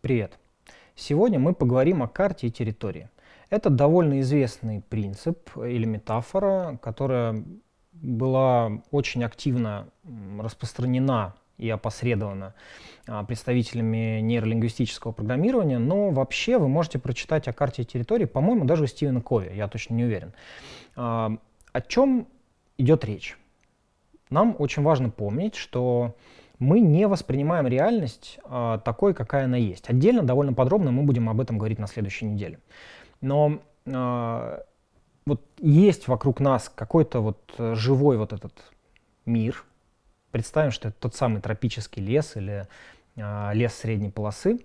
Привет! Сегодня мы поговорим о карте и территории. Это довольно известный принцип или метафора, которая была очень активно распространена и опосредована а, представителями нейролингвистического программирования, но вообще вы можете прочитать о карте и территории, по-моему, даже у Стивена Кови, я точно не уверен. А, о чем идет речь? Нам очень важно помнить, что мы не воспринимаем реальность э, такой, какая она есть. Отдельно, довольно подробно мы будем об этом говорить на следующей неделе. Но э, вот есть вокруг нас какой-то вот живой вот этот мир. Представим, что это тот самый тропический лес или э, лес средней полосы.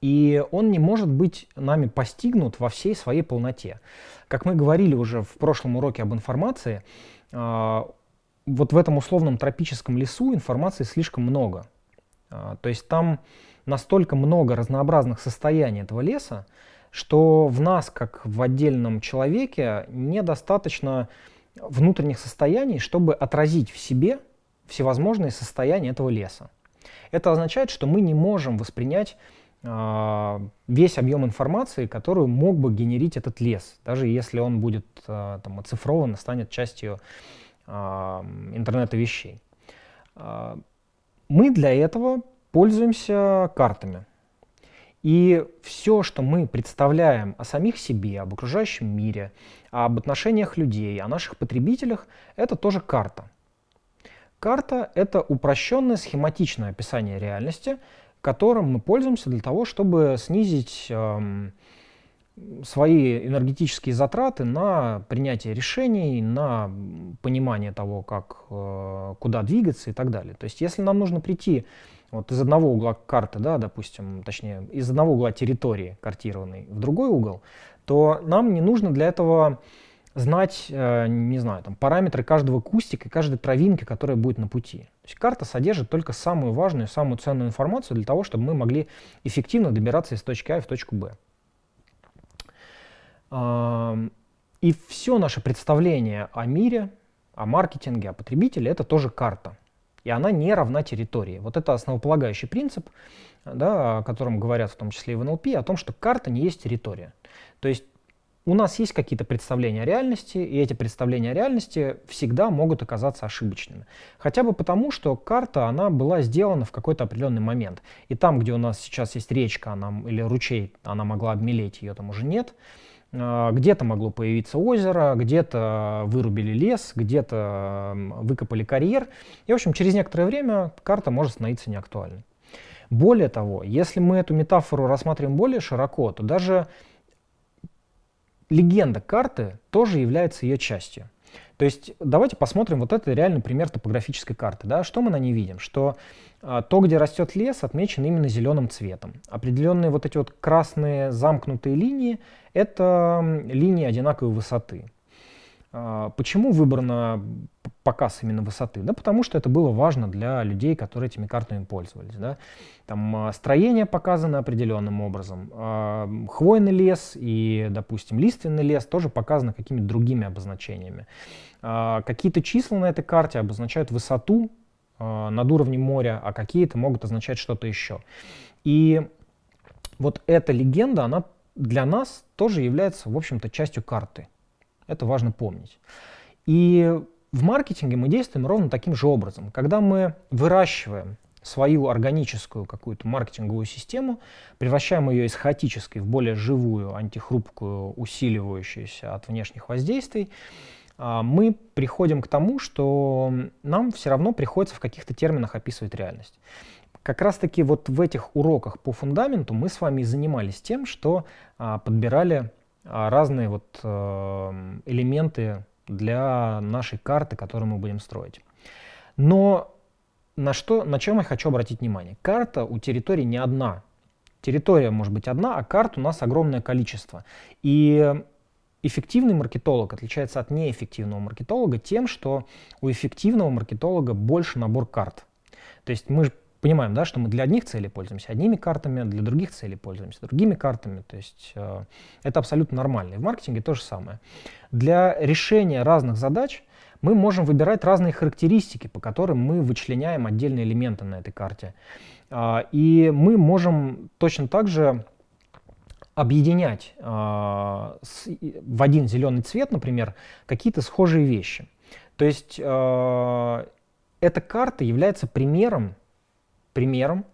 И он не может быть нами постигнут во всей своей полноте. Как мы говорили уже в прошлом уроке об информации, вот в этом условном тропическом лесу информации слишком много. А, то есть там настолько много разнообразных состояний этого леса, что в нас, как в отдельном человеке, недостаточно внутренних состояний, чтобы отразить в себе всевозможные состояния этого леса. Это означает, что мы не можем воспринять э, весь объем информации, которую мог бы генерить этот лес, даже если он будет э, там, оцифрован, станет частью интернета вещей. А, мы для этого пользуемся картами. И все, что мы представляем о самих себе, об окружающем мире, об отношениях людей, о наших потребителях, это тоже карта. Карта — это упрощенное схематичное описание реальности, которым мы пользуемся для того, чтобы снизить свои энергетические затраты на принятие решений, на понимание того, как, э, куда двигаться и так далее. То есть если нам нужно прийти вот из одного угла карты, да, допустим, точнее, из одного угла территории картированной в другой угол, то нам не нужно для этого знать, э, не знаю, там, параметры каждого кустика и каждой травинки, которая будет на пути. То есть карта содержит только самую важную, самую ценную информацию для того, чтобы мы могли эффективно добираться из точки А в точку Б. И все наше представление о мире, о маркетинге, о потребителе — это тоже карта. И она не равна территории. Вот это основополагающий принцип, да, о котором говорят в том числе и в НЛП, о том, что карта не есть территория. То есть у нас есть какие-то представления о реальности, и эти представления о реальности всегда могут оказаться ошибочными. Хотя бы потому, что карта, она была сделана в какой-то определенный момент. И там, где у нас сейчас есть речка она, или ручей, она могла обмелеть, ее там уже нет. А, где-то могло появиться озеро, где-то вырубили лес, где-то выкопали карьер. И, в общем, через некоторое время карта может становиться неактуальной. Более того, если мы эту метафору рассматриваем более широко, то даже легенда карты тоже является ее частью. То есть давайте посмотрим, вот это реальный пример топографической карты. Да? Что мы на ней видим? Что а, то, где растет лес, отмечено именно зеленым цветом. Определенные вот эти вот красные замкнутые линии — это линии одинаковой высоты. А, почему выбрано показ именно высоты? Да потому что это было важно для людей, которые этими картами пользовались. Да? Там а, строение показано определенным образом. Хвойный лес и, допустим, лиственный лес тоже показаны какими-то другими обозначениями. Какие-то числа на этой карте обозначают высоту над уровнем моря, а какие-то могут означать что-то еще. И вот эта легенда, она для нас тоже является, в общем-то, частью карты. Это важно помнить. И в маркетинге мы действуем ровно таким же образом. Когда мы выращиваем свою органическую какую-то маркетинговую систему, превращаем ее из хаотической в более живую, антихрупкую, усиливающуюся от внешних воздействий, а, мы приходим к тому, что нам все равно приходится в каких-то терминах описывать реальность. Как раз таки вот в этих уроках по фундаменту мы с вами занимались тем, что а, подбирали разные вот э, элементы для нашей карты, которую мы будем строить. Но на, что, на чем я хочу обратить внимание? Карта у территории не одна. Территория может быть одна, а карт у нас огромное количество. И Эффективный маркетолог отличается от неэффективного маркетолога тем, что у эффективного маркетолога больше набор карт. То есть мы понимаем, да, что мы для одних целей пользуемся одними картами, для других целей пользуемся другими картами. То есть э, это абсолютно нормально. И в маркетинге то же самое. Для решения разных задач мы можем выбирать разные характеристики, по которым мы вычленяем отдельные элементы на этой карте. А, и мы можем точно так же объединять в один зеленый цвет, например, какие-то схожие вещи. То есть эта карта является примером, примером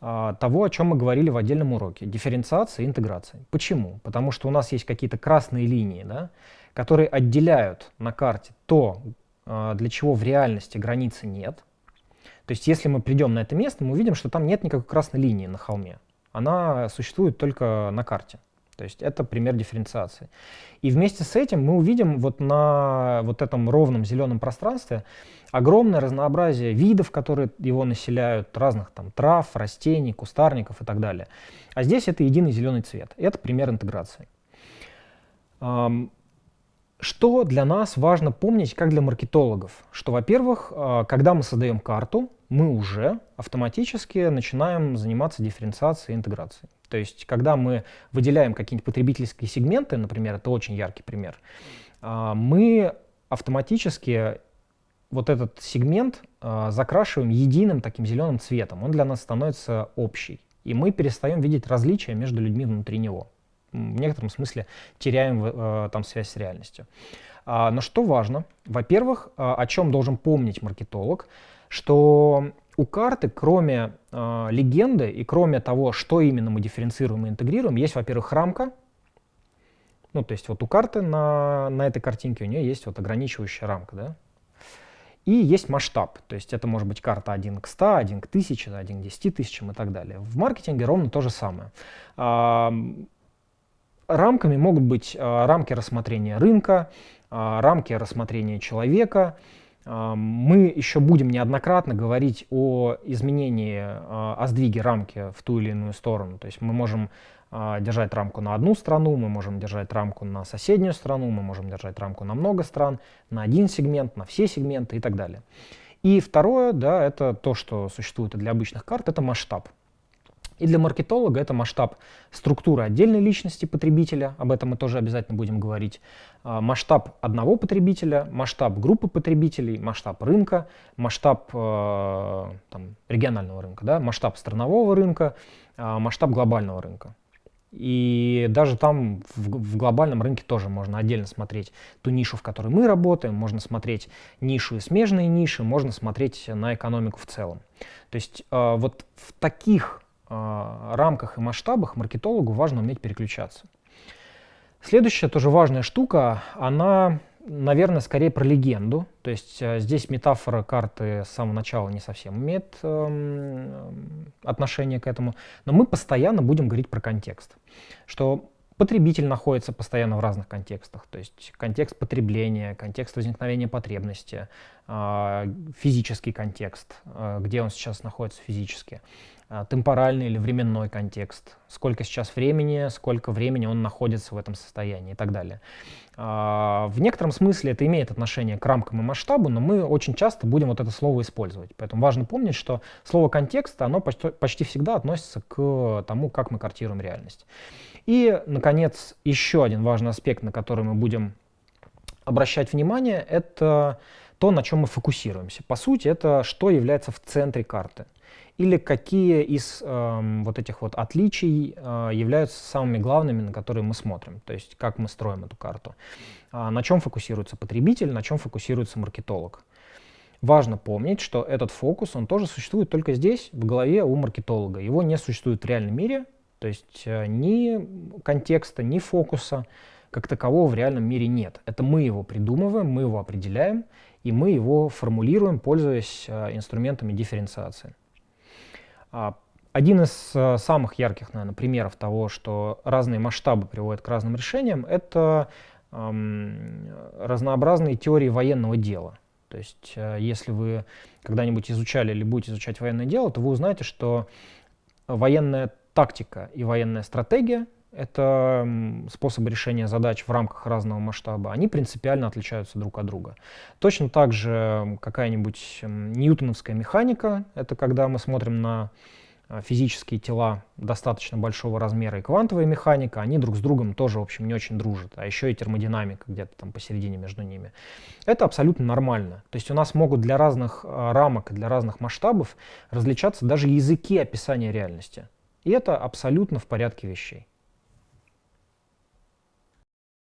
а, того, о чем мы говорили в отдельном уроке, дифференциации и интеграции. Почему? Потому что у нас есть какие-то красные линии, да, которые отделяют на карте то, а, для чего в реальности границы нет. То есть если мы придем на это место, мы увидим, что там нет никакой красной линии на холме. Она существует только на карте. То есть это пример дифференциации. И вместе с этим мы увидим вот на вот этом ровном зеленом пространстве огромное разнообразие видов, которые его населяют, разных там трав, растений, кустарников и так далее. А здесь это единый зеленый цвет. Это пример интеграции. Что для нас важно помнить, как для маркетологов? Что, во-первых, а, когда мы создаем карту, мы уже автоматически начинаем заниматься дифференциацией и интеграцией. То есть, когда мы выделяем какие-нибудь потребительские сегменты, например, это очень яркий пример, а, мы автоматически вот этот сегмент а, закрашиваем единым таким зеленым цветом. Он для нас становится общий. И мы перестаем видеть различия между людьми внутри него в некотором смысле теряем э, там связь с реальностью. А, но что важно? Во-первых, о чем должен помнить маркетолог, что у карты, кроме э, легенды и кроме того, что именно мы дифференцируем и интегрируем, есть, во-первых, рамка. Ну, то есть вот у карты на, на этой картинке у нее есть вот ограничивающая рамка, да? И есть масштаб, то есть это может быть карта 1 к 100, 1 к 1000, 1 к 10 тысячам и так далее. В маркетинге ровно то же самое. Рамками могут быть а, рамки рассмотрения рынка, а, рамки рассмотрения человека. А, мы еще будем неоднократно говорить о изменении, о сдвиге рамки в ту или иную сторону. То есть мы можем держать рамку на одну страну, мы можем держать рамку на соседнюю страну, мы можем держать рамку на много стран, на один сегмент, на все сегменты и так далее. И второе, да, это то, что существует и для обычных карт, это масштаб. И для маркетолога это масштаб структуры отдельной личности потребителя, об этом мы тоже обязательно будем говорить, а, масштаб одного потребителя, масштаб группы потребителей, масштаб рынка, масштаб э, там, регионального рынка, да, масштаб странового рынка, э, масштаб глобального рынка. И даже там в, в глобальном рынке тоже можно отдельно смотреть ту нишу, в которой мы работаем, можно смотреть нишу и смежные ниши, можно смотреть на экономику в целом. То есть э, вот в таких а, рамках и масштабах маркетологу важно уметь переключаться. Следующая тоже важная штука, она, наверное, скорее про легенду. То есть э, здесь метафора карты с самого начала не совсем имеет э, отношение к этому. Но мы постоянно будем говорить про контекст. Что Потребитель находится постоянно в разных контекстах, то есть контекст потребления, контекст возникновения потребности, а, физический контекст, а, где он сейчас находится физически, а, темпоральный или временной контекст, сколько сейчас времени, сколько времени он находится в этом состоянии и так далее. В некотором смысле это имеет отношение к рамкам и масштабу, но мы очень часто будем вот это слово использовать. Поэтому важно помнить, что слово контекст, оно почти, почти всегда относится к тому, как мы картируем реальность. И, наконец, еще один важный аспект, на который мы будем обращать внимание, это то, на чем мы фокусируемся. По сути, это что является в центре карты. Или какие из э, вот этих вот отличий э, являются самыми главными, на которые мы смотрим. То есть как мы строим эту карту. А на чем фокусируется потребитель, на чем фокусируется маркетолог. Важно помнить, что этот фокус, он тоже существует только здесь, в голове у маркетолога. Его не существует в реальном мире, то есть э, ни контекста, ни фокуса как такового в реальном мире нет. Это мы его придумываем, мы его определяем, и мы его формулируем, пользуясь э, инструментами дифференциации. А, один из э, самых ярких, наверное, примеров того, что разные масштабы приводят к разным решениям, это эм, разнообразные теории военного дела. То есть, если вы когда-нибудь изучали или будете изучать военное дело, то вы узнаете, что военная тактика и военная стратегия — это способы решения задач в рамках разного масштаба, они принципиально отличаются друг от друга. Точно так же какая-нибудь ньютоновская механика — это когда мы смотрим на э, физические тела достаточно большого размера и квантовая механика, они друг с другом тоже, в общем, не очень дружат. А еще и термодинамика где-то там посередине между ними. Это абсолютно нормально. То есть у нас могут для разных э, рамок и для разных масштабов различаться даже языки описания реальности. И это абсолютно в порядке вещей.